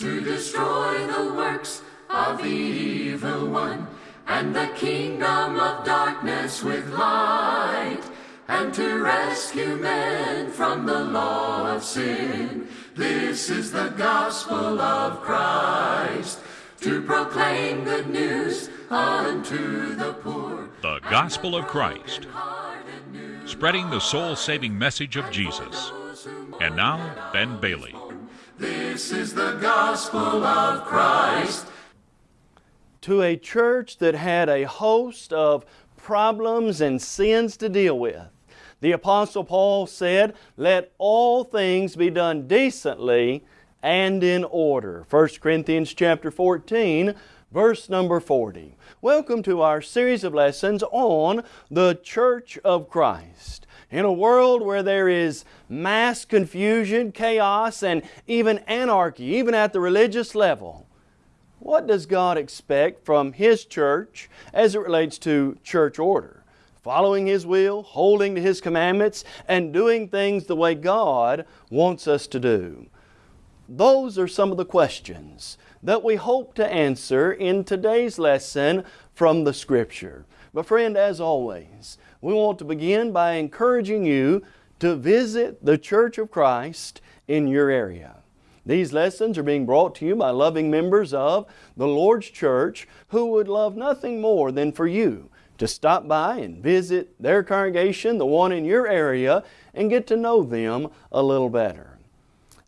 to destroy the works of the evil one, and the kingdom of darkness with light, and to rescue men from the law of sin. This is the gospel of Christ, to proclaim good news unto the poor. The Gospel of Christ, spreading the soul saving message of Jesus. And now, Ben Bailey. This is the gospel of Christ. To a church that had a host of problems and sins to deal with. The Apostle Paul said, Let all things be done decently and in order. 1 Corinthians chapter 14, verse number 40. Welcome to our series of lessons on the Church of Christ. In a world where there is mass confusion, chaos, and even anarchy, even at the religious level, what does God expect from His church as it relates to church order? Following His will, holding to His commandments, and doing things the way God wants us to do. Those are some of the questions that we hope to answer in today's lesson from the Scripture. But friend, as always, we want to begin by encouraging you to visit the Church of Christ in your area. These lessons are being brought to you by loving members of the Lord's Church who would love nothing more than for you to stop by and visit their congregation, the one in your area, and get to know them a little better.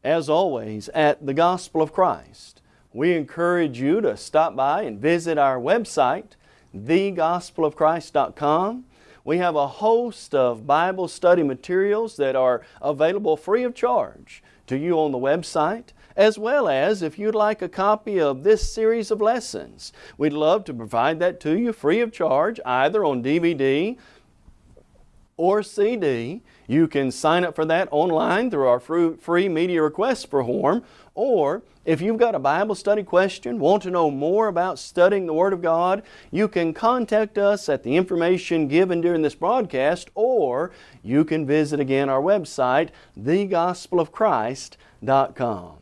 As always, at the Gospel of Christ, we encourage you to stop by and visit our website, thegospelofchrist.com. We have a host of Bible study materials that are available free of charge to you on the website, as well as if you'd like a copy of this series of lessons. We'd love to provide that to you free of charge, either on DVD or CD. You can sign up for that online through our free media request form, or if you've got a Bible study question, want to know more about studying the Word of God, you can contact us at the information given during this broadcast, or you can visit again our website, thegospelofchrist.com.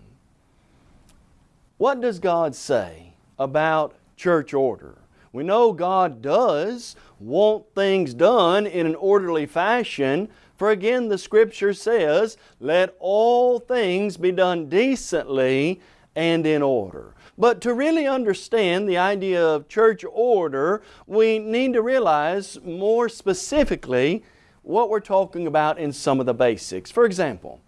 What does God say about church order? We know God does want things done in an orderly fashion, for again the Scripture says, Let all things be done decently and in order. But to really understand the idea of church order, we need to realize more specifically what we're talking about in some of the basics. For example,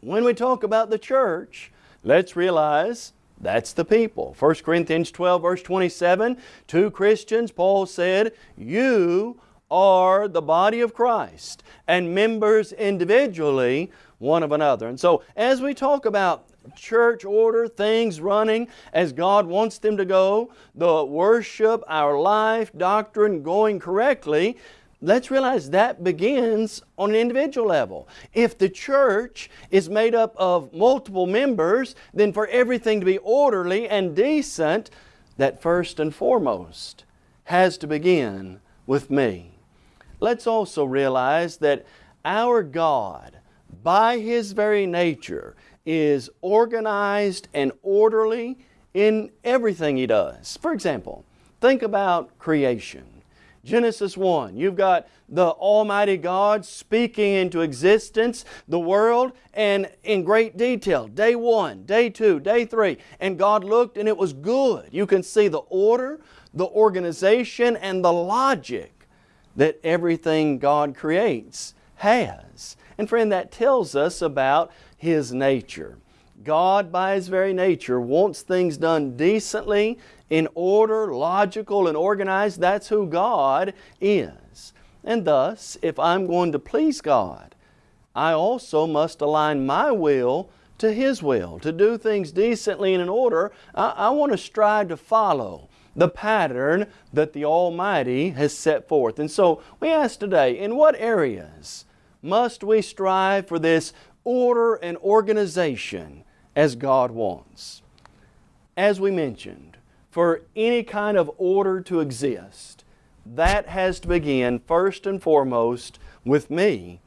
when we talk about the church, let's realize that's the people. 1 Corinthians 12 verse 27, to Christians Paul said, You are the body of Christ and members individually one of another. And so as we talk about church order, things running as God wants them to go, the worship, our life, doctrine going correctly, let's realize that begins on an individual level. If the church is made up of multiple members, then for everything to be orderly and decent, that first and foremost has to begin with me. Let's also realize that our God, by His very nature, is organized and orderly in everything He does. For example, think about creation. Genesis 1, you've got the Almighty God speaking into existence the world and in great detail. Day 1, day 2, day 3, and God looked and it was good. You can see the order, the organization, and the logic that everything God creates has. And friend, that tells us about His nature. God, by His very nature, wants things done decently, in order, logical, and organized. That's who God is. And thus, if I'm going to please God, I also must align my will to His will. To do things decently and in order, I, I want to strive to follow the pattern that the Almighty has set forth. And so we ask today, in what areas must we strive for this order and organization as God wants? As we mentioned, for any kind of order to exist, that has to begin first and foremost with me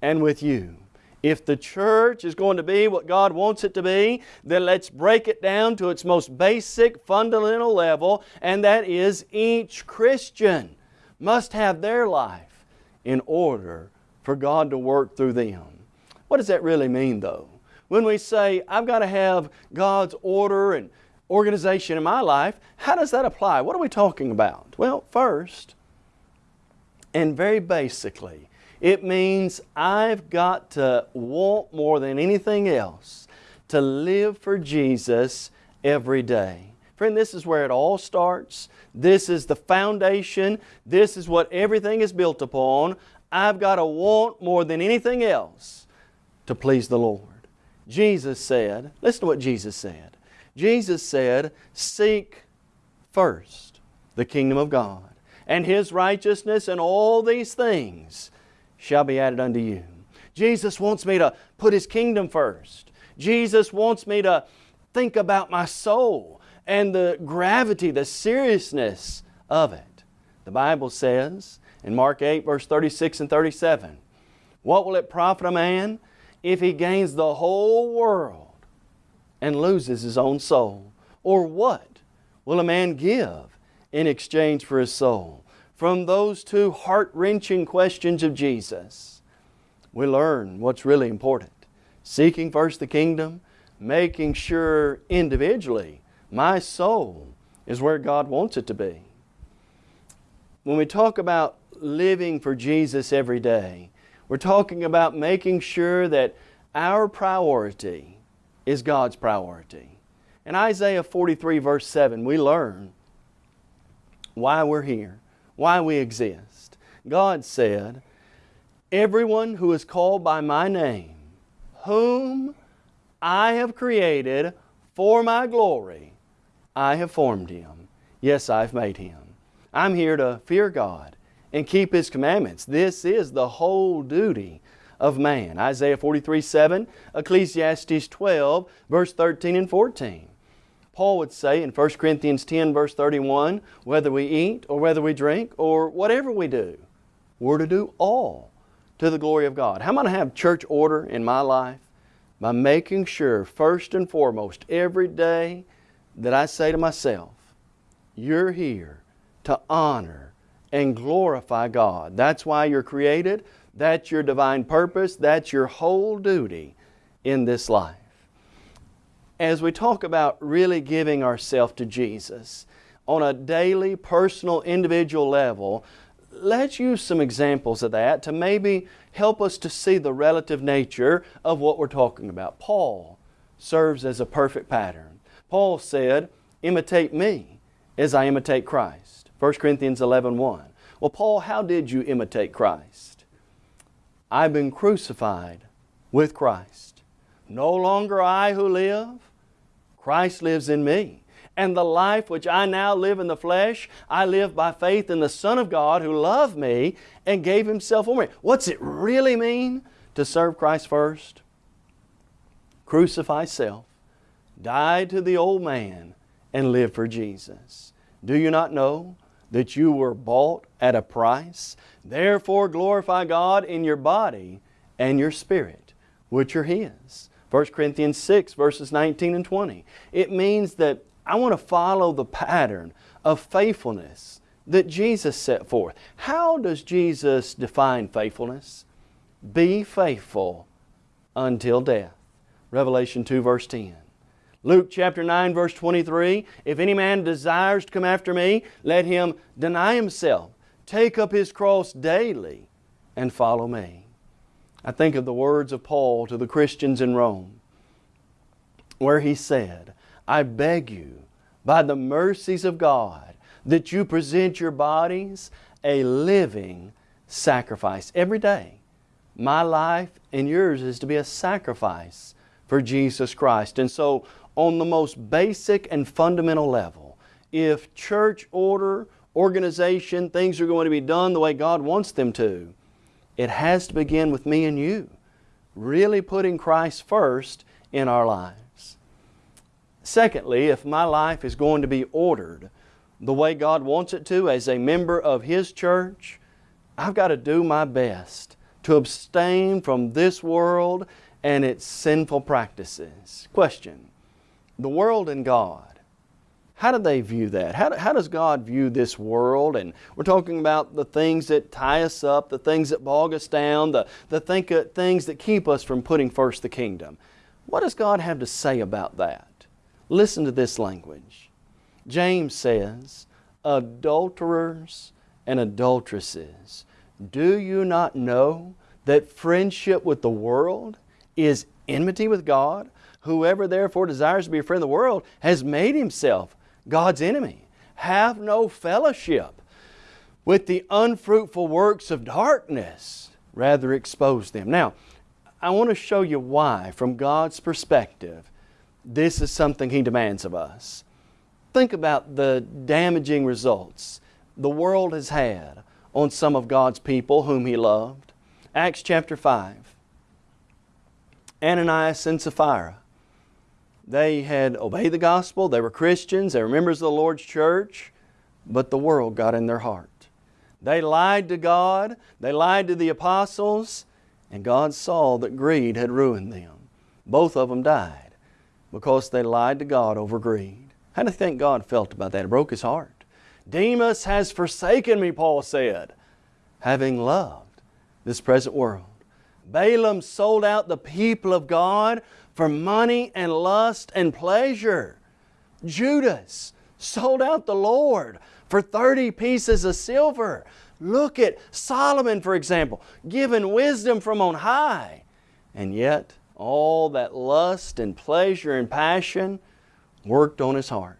and with you. If the church is going to be what God wants it to be, then let's break it down to its most basic, fundamental level, and that is each Christian must have their life in order for God to work through them. What does that really mean though? When we say, I've got to have God's order and organization in my life, how does that apply? What are we talking about? Well, first, and very basically, it means I've got to want more than anything else to live for Jesus every day. Friend, this is where it all starts. This is the foundation. This is what everything is built upon. I've got to want more than anything else to please the Lord. Jesus said, listen to what Jesus said. Jesus said, Seek first the kingdom of God and His righteousness, and all these things shall be added unto you. Jesus wants me to put His kingdom first. Jesus wants me to think about my soul and the gravity, the seriousness of it. The Bible says in Mark 8, verse 36 and 37, What will it profit a man if he gains the whole world and loses his own soul? Or what will a man give in exchange for his soul? From those two heart-wrenching questions of Jesus, we learn what's really important. Seeking first the kingdom, making sure individually my soul is where God wants it to be. When we talk about living for Jesus every day, we're talking about making sure that our priority is God's priority. In Isaiah 43 verse 7, we learn why we're here, why we exist. God said, Everyone who is called by my name, whom I have created for my glory, I have formed him. Yes, I've made him. I'm here to fear God and keep His commandments. This is the whole duty of man. Isaiah 43, 7, Ecclesiastes 12, verse 13 and 14. Paul would say in 1 Corinthians 10 verse 31, whether we eat or whether we drink or whatever we do, we're to do all to the glory of God. How am I going to have church order in my life? By making sure, first and foremost, every day that I say to myself, you're here to honor and glorify God. That's why you're created. That's your divine purpose. That's your whole duty in this life as we talk about really giving ourselves to Jesus on a daily, personal, individual level, let's use some examples of that to maybe help us to see the relative nature of what we're talking about. Paul serves as a perfect pattern. Paul said, imitate me as I imitate Christ. 1 Corinthians 11, 1. Well, Paul, how did you imitate Christ? I've been crucified with Christ. No longer I who live, Christ lives in me. And the life which I now live in the flesh, I live by faith in the Son of God who loved me and gave Himself for me. What's it really mean to serve Christ first? Crucify self, die to the old man, and live for Jesus. Do you not know that you were bought at a price? Therefore glorify God in your body and your spirit, which are His. 1 Corinthians 6 verses 19 and 20. It means that I want to follow the pattern of faithfulness that Jesus set forth. How does Jesus define faithfulness? Be faithful until death. Revelation 2 verse 10. Luke chapter 9 verse 23, If any man desires to come after me, let him deny himself, take up his cross daily, and follow me. I think of the words of Paul to the Christians in Rome, where he said, I beg you, by the mercies of God, that you present your bodies a living sacrifice every day. My life and yours is to be a sacrifice for Jesus Christ. And so, on the most basic and fundamental level, if church order, organization, things are going to be done the way God wants them to, it has to begin with me and you, really putting Christ first in our lives. Secondly, if my life is going to be ordered the way God wants it to as a member of His church, I've got to do my best to abstain from this world and its sinful practices. Question The world and God. How do they view that? How, how does God view this world? And we're talking about the things that tie us up, the things that bog us down, the, the think, uh, things that keep us from putting first the kingdom. What does God have to say about that? Listen to this language. James says, Adulterers and adulteresses, do you not know that friendship with the world is enmity with God? Whoever therefore desires to be a friend of the world has made himself God's enemy. Have no fellowship with the unfruitful works of darkness, rather expose them. Now, I want to show you why, from God's perspective, this is something He demands of us. Think about the damaging results the world has had on some of God's people whom He loved. Acts chapter 5. Ananias and Sapphira. They had obeyed the gospel, they were Christians, they were members of the Lord's church, but the world got in their heart. They lied to God, they lied to the apostles, and God saw that greed had ruined them. Both of them died because they lied to God over greed. How do you think God felt about that? It broke his heart. Demas has forsaken me, Paul said, having loved this present world. Balaam sold out the people of God for money and lust and pleasure. Judas sold out the Lord for 30 pieces of silver. Look at Solomon, for example, given wisdom from on high. And yet, all that lust and pleasure and passion worked on his heart.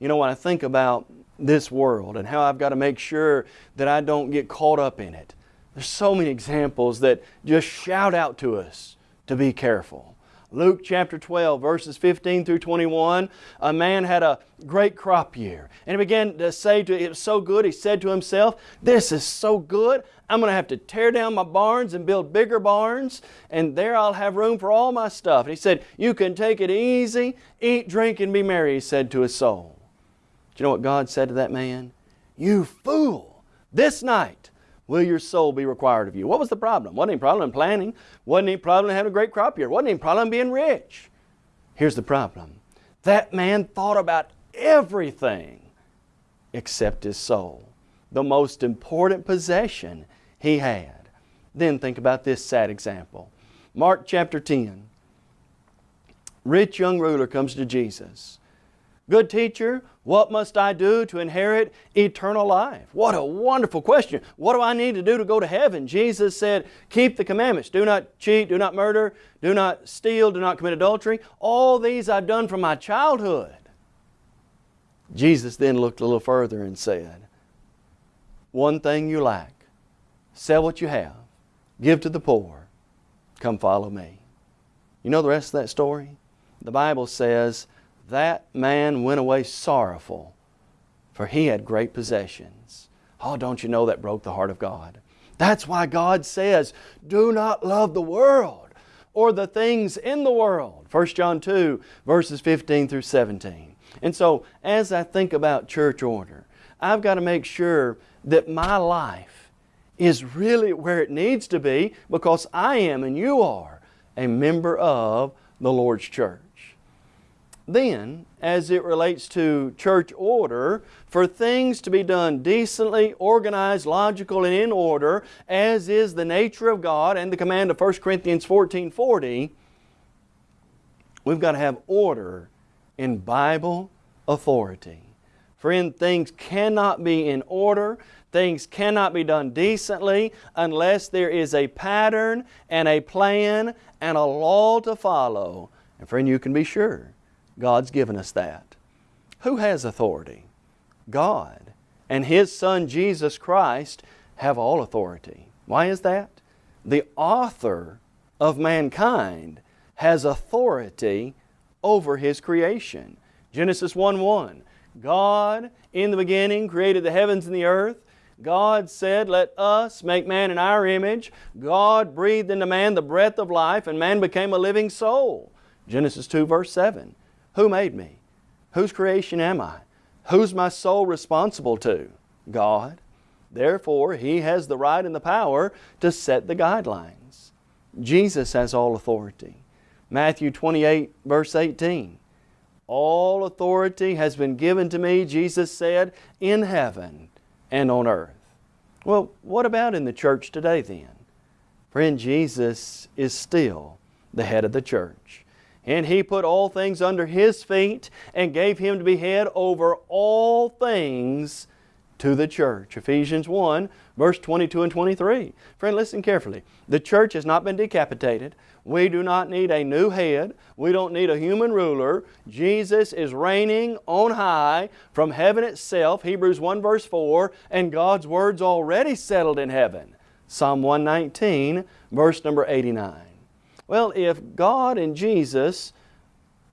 You know, when I think about this world and how I've got to make sure that I don't get caught up in it, there's so many examples that just shout out to us to be careful. Luke chapter 12, verses 15 through 21, a man had a great crop year. And he began to say to it was so good, he said to himself, This is so good, I'm going to have to tear down my barns and build bigger barns, and there I'll have room for all my stuff. And he said, You can take it easy, eat, drink, and be merry, he said to his soul. Do you know what God said to that man? You fool! This night will your soul be required of you? What was the problem? Wasn't any problem in planning. Wasn't any problem in having a great crop year. Wasn't any problem in being rich. Here's the problem. That man thought about everything except his soul. The most important possession he had. Then think about this sad example. Mark chapter 10. Rich young ruler comes to Jesus. Good teacher, what must I do to inherit eternal life? What a wonderful question. What do I need to do to go to heaven? Jesus said, keep the commandments. Do not cheat, do not murder, do not steal, do not commit adultery. All these I've done from my childhood. Jesus then looked a little further and said, One thing you lack. Sell what you have. Give to the poor. Come follow me. You know the rest of that story? The Bible says, that man went away sorrowful, for he had great possessions. Oh, don't you know that broke the heart of God? That's why God says, do not love the world or the things in the world. 1 John 2, verses 15 through 17. And so, as I think about church order, I've got to make sure that my life is really where it needs to be because I am and you are a member of the Lord's church. Then, as it relates to church order, for things to be done decently, organized, logical, and in order, as is the nature of God and the command of 1 Corinthians 14 40, we've got to have order in Bible authority. Friend, things cannot be in order, things cannot be done decently unless there is a pattern and a plan and a law to follow. And friend, you can be sure God's given us that. Who has authority? God. And His Son Jesus Christ have all authority. Why is that? The author of mankind has authority over His creation. Genesis 1 1. God in the beginning created the heavens and the earth. God said, Let us make man in our image. God breathed into man the breath of life, and man became a living soul. Genesis 2, verse 7. Who made me? Whose creation am I? Who's my soul responsible to? God. Therefore, He has the right and the power to set the guidelines. Jesus has all authority. Matthew 28, verse 18. All authority has been given to me, Jesus said, in heaven and on earth. Well, what about in the church today then? Friend, Jesus is still the head of the church. And He put all things under His feet and gave Him to be head over all things to the church. Ephesians 1, verse 22 and 23. Friend, listen carefully. The church has not been decapitated. We do not need a new head. We don't need a human ruler. Jesus is reigning on high from heaven itself, Hebrews 1 verse 4, and God's Word's already settled in heaven. Psalm 119, verse number 89. Well, if God and Jesus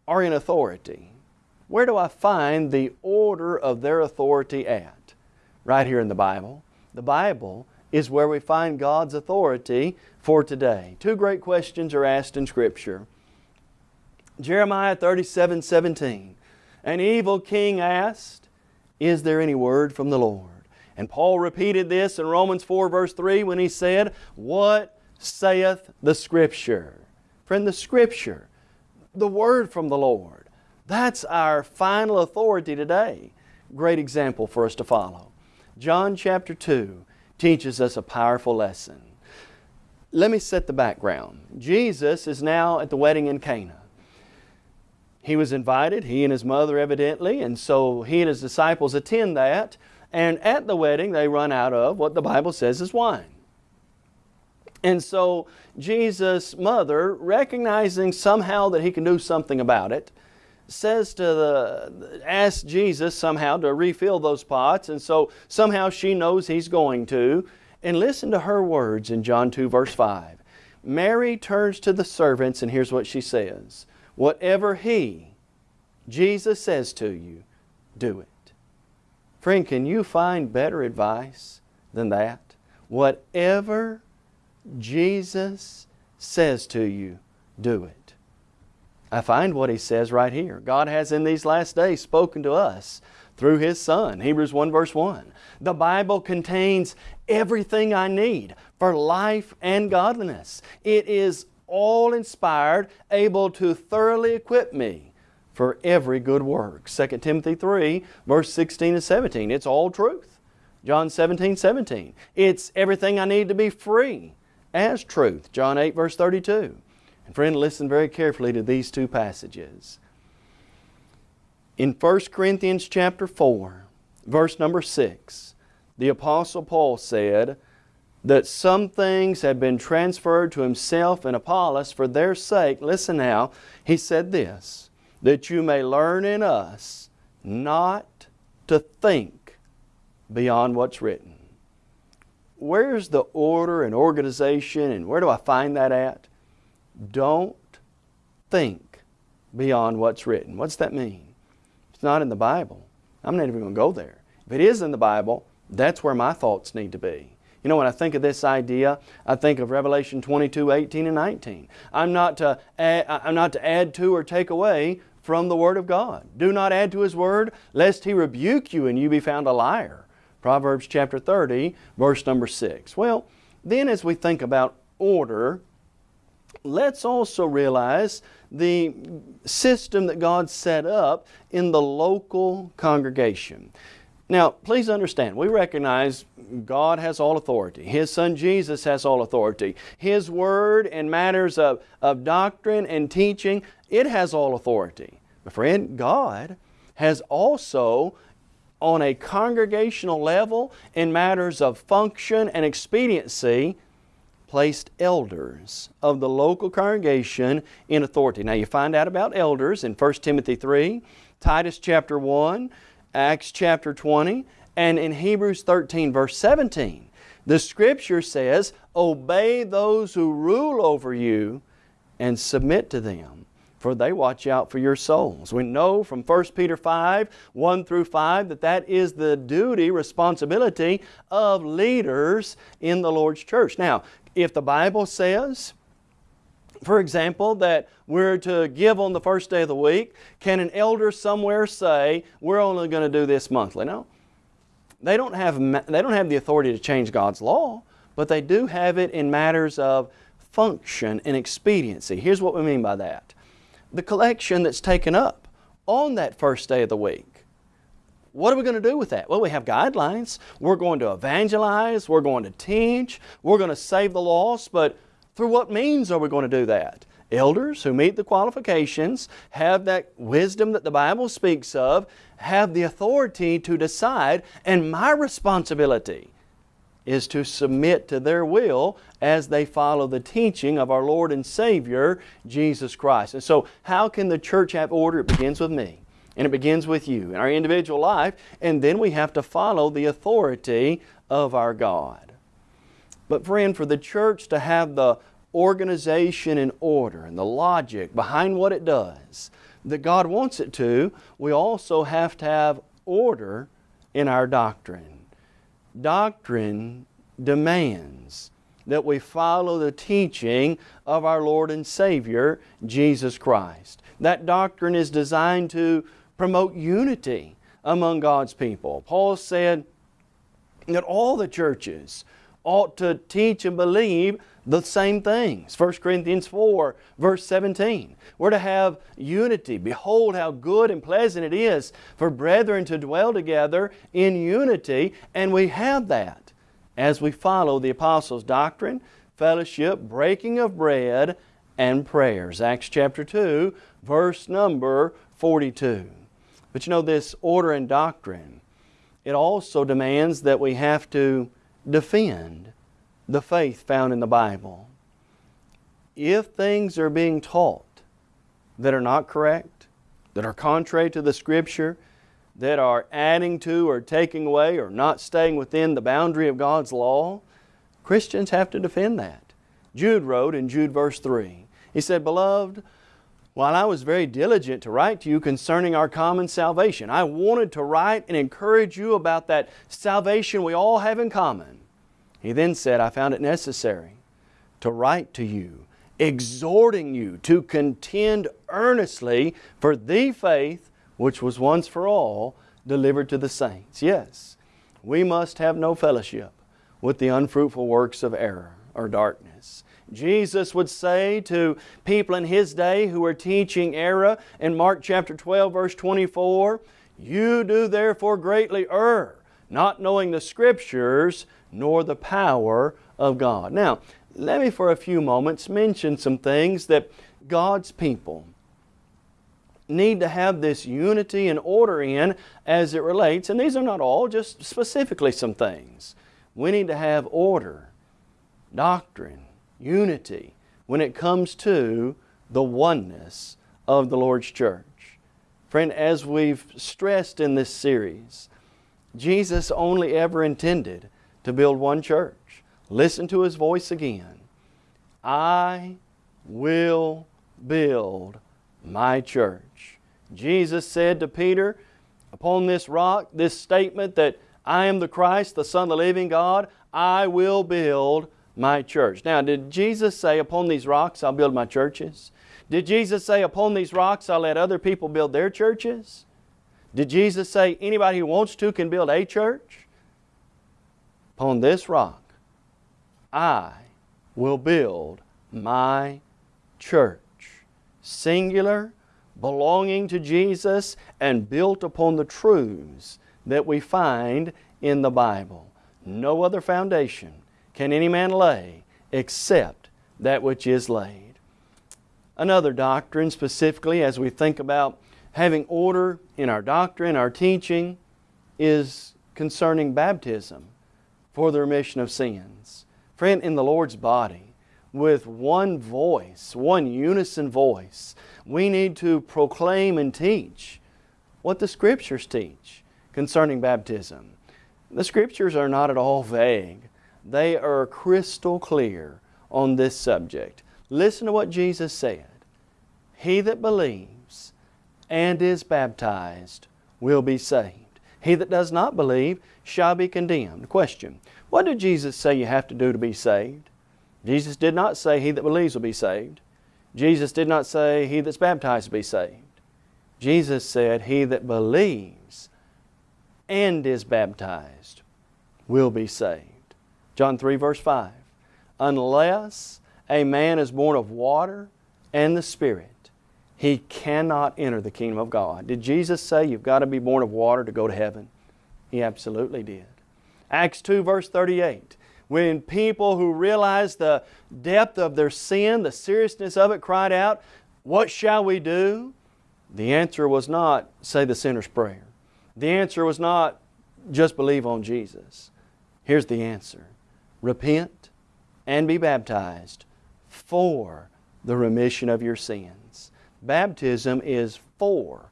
are in authority, where do I find the order of their authority at? right here in the Bible. The Bible is where we find God's authority for today. Two great questions are asked in Scripture. Jeremiah 37, 17. An evil king asked, Is there any word from the Lord? And Paul repeated this in Romans 4 verse 3 when he said, What saith the Scripture? Friend, the Scripture, the Word from the Lord. That's our final authority today. Great example for us to follow. John chapter 2 teaches us a powerful lesson. Let me set the background. Jesus is now at the wedding in Cana. He was invited, he and his mother evidently, and so he and his disciples attend that. And at the wedding, they run out of what the Bible says is wine. And so Jesus' mother, recognizing somehow that he can do something about it, says to the, asks Jesus somehow to refill those pots, and so somehow she knows he's going to. And listen to her words in John 2 verse 5. Mary turns to the servants and here's what she says. Whatever He, Jesus says to you, do it. Friend, can you find better advice than that? Whatever Jesus says to you, do it. I find what he says right here. God has in these last days spoken to us through His Son. Hebrews 1 verse 1. The Bible contains everything I need for life and godliness. It is all inspired, able to thoroughly equip me for every good work. 2 Timothy 3 verse 16 and 17. It's all truth. John 17, 17. It's everything I need to be free as truth. John 8 verse 32. And friend, listen very carefully to these two passages. In 1 Corinthians chapter 4, verse number 6, the Apostle Paul said that some things had been transferred to himself and Apollos for their sake. Listen now, he said this, that you may learn in us not to think beyond what's written. Where's the order and organization and where do I find that at? Don't think beyond what's written. What's that mean? It's not in the Bible. I'm not even going to go there. If it is in the Bible, that's where my thoughts need to be. You know, when I think of this idea, I think of Revelation 22, 18 and 19. I'm not to add, I'm not to add to or take away from the Word of God. Do not add to His Word, lest He rebuke you and you be found a liar. Proverbs chapter 30, verse number 6. Well, then as we think about order, let's also realize the system that God set up in the local congregation. Now, please understand, we recognize God has all authority. His Son Jesus has all authority. His Word and matters of, of doctrine and teaching, it has all authority. But friend, God has also on a congregational level in matters of function and expediency placed elders of the local congregation in authority. Now you find out about elders in 1 Timothy 3, Titus chapter 1, Acts chapter 20, and in Hebrews 13 verse 17. The Scripture says, Obey those who rule over you and submit to them, for they watch out for your souls. We know from 1 Peter 5, 1 through 5, that that is the duty, responsibility of leaders in the Lord's church. Now, if the Bible says, for example, that we're to give on the first day of the week, can an elder somewhere say, we're only going to do this monthly? No. They don't have, they don't have the authority to change God's law, but they do have it in matters of function and expediency. Here's what we mean by that. The collection that's taken up on that first day of the week. What are we going to do with that? Well, we have guidelines. We're going to evangelize. We're going to teach. We're going to save the lost. But through what means are we going to do that? Elders who meet the qualifications, have that wisdom that the Bible speaks of, have the authority to decide, and my responsibility is to submit to their will as they follow the teaching of our Lord and Savior, Jesus Christ. And so, how can the church have order? It begins with me. And it begins with you in our individual life, and then we have to follow the authority of our God. But friend, for the church to have the organization and order and the logic behind what it does that God wants it to, we also have to have order in our doctrine. Doctrine demands that we follow the teaching of our Lord and Savior, Jesus Christ. That doctrine is designed to promote unity among God's people. Paul said that all the churches ought to teach and believe the same things. 1 Corinthians 4, verse 17. We're to have unity. Behold, how good and pleasant it is for brethren to dwell together in unity, and we have that as we follow the apostles' doctrine, fellowship, breaking of bread, and prayers. Acts chapter 2, verse number 42. But you know, this order and doctrine, it also demands that we have to defend the faith found in the Bible. If things are being taught that are not correct, that are contrary to the Scripture, that are adding to or taking away or not staying within the boundary of God's law, Christians have to defend that. Jude wrote in Jude verse 3, he said, Beloved, while I was very diligent to write to you concerning our common salvation, I wanted to write and encourage you about that salvation we all have in common. He then said, I found it necessary to write to you, exhorting you to contend earnestly for the faith which was once for all delivered to the saints. Yes, we must have no fellowship with the unfruitful works of error or darkness. Jesus would say to people in His day who were teaching error in Mark chapter 12 verse 24, You do therefore greatly err, not knowing the Scriptures nor the power of God. Now, let me for a few moments mention some things that God's people need to have this unity and order in as it relates, and these are not all, just specifically some things. We need to have order, doctrine, unity when it comes to the oneness of the Lord's church. Friend, as we've stressed in this series, Jesus only ever intended to build one church. Listen to His voice again. I will build my church. Jesus said to Peter, upon this rock, this statement that I am the Christ, the Son of the living God, I will build my church. Now, did Jesus say, upon these rocks I'll build my churches? Did Jesus say, upon these rocks I'll let other people build their churches? Did Jesus say, anybody who wants to can build a church? Upon this rock I will build my church. Singular, belonging to Jesus, and built upon the truths that we find in the Bible. No other foundation can any man lay except that which is laid. Another doctrine, specifically as we think about having order in our doctrine, our teaching, is concerning baptism for the remission of sins. Friend, in the Lord's body, with one voice, one unison voice, we need to proclaim and teach what the Scriptures teach concerning baptism. The Scriptures are not at all vague. They are crystal clear on this subject. Listen to what Jesus said. He that believes and is baptized will be saved. He that does not believe shall be condemned. Question What did Jesus say you have to do to be saved? Jesus did not say, He that believes will be saved. Jesus did not say, He that's baptized will be saved. Jesus said, He that believes and is baptized will be saved. John 3, verse 5. Unless a man is born of water and the Spirit, he cannot enter the kingdom of God. Did Jesus say you've got to be born of water to go to heaven? He absolutely did. Acts 2, verse 38. When people who realized the depth of their sin, the seriousness of it, cried out, What shall we do? The answer was not, say the sinner's prayer. The answer was not, just believe on Jesus. Here's the answer repent and be baptized for the remission of your sins. Baptism is for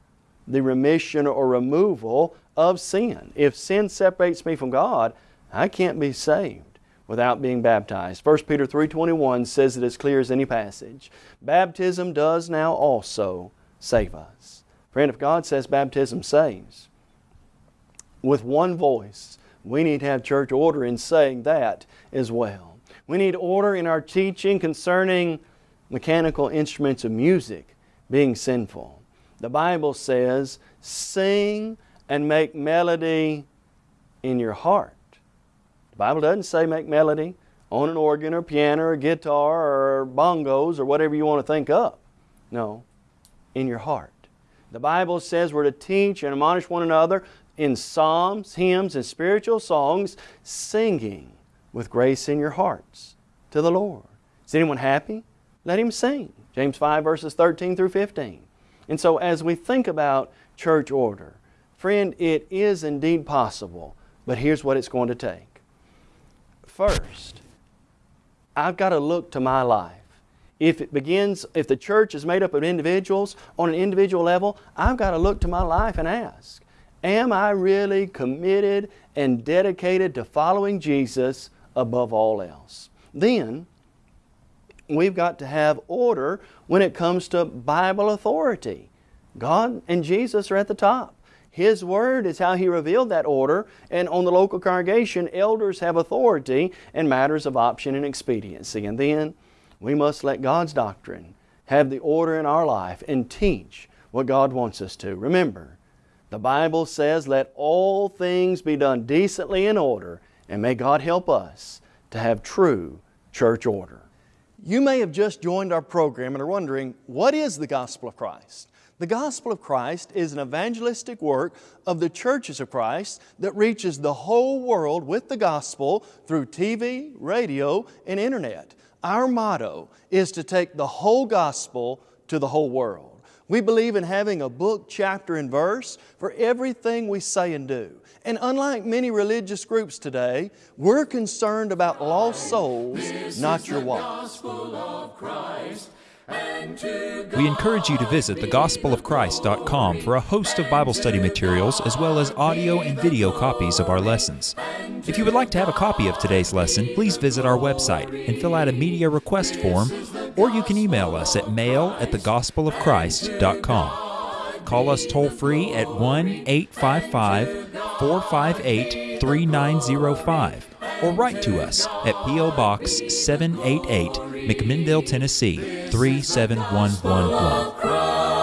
the remission or removal of sin. If sin separates me from God, I can't be saved without being baptized. 1 Peter 3.21 says it as clear as any passage. Baptism does now also save us. Friend, if God says baptism saves, with one voice, we need to have church order in saying that as well. We need order in our teaching concerning mechanical instruments of music being sinful. The Bible says, sing and make melody in your heart. The Bible doesn't say make melody on an organ or piano or guitar or bongos or whatever you want to think up. No, in your heart. The Bible says we're to teach and admonish one another in psalms, hymns, and spiritual songs, singing with grace in your hearts to the Lord. Is anyone happy? Let him sing. James 5 verses 13 through 15. And so as we think about church order, friend, it is indeed possible, but here's what it's going to take. First, I've got to look to my life. If it begins, if the church is made up of individuals on an individual level, I've got to look to my life and ask, am I really committed and dedicated to following Jesus above all else? Then, we've got to have order when it comes to Bible authority. God and Jesus are at the top. His Word is how He revealed that order, and on the local congregation, elders have authority in matters of option and expediency. And then we must let God's doctrine have the order in our life and teach what God wants us to. Remember, the Bible says, let all things be done decently in order, and may God help us to have true church order. You may have just joined our program and are wondering, what is the gospel of Christ? The gospel of Christ is an evangelistic work of the churches of Christ that reaches the whole world with the gospel through TV, radio, and internet. Our motto is to take the whole gospel to the whole world. We believe in having a book, chapter, and verse for everything we say and do. And unlike many religious groups today, we're concerned about lost souls, not your wallet. We encourage you to visit thegospelofchrist.com for a host of Bible study materials as well as audio and video copies of our lessons. If you would like to have a copy of today's lesson, please visit our website and fill out a media request form, or you can email us at mail at thegospelofchrist.com. Call us toll free at 1 855 458 3905 or write to us at P.O. Box 788, McMinnville, Tennessee 37111.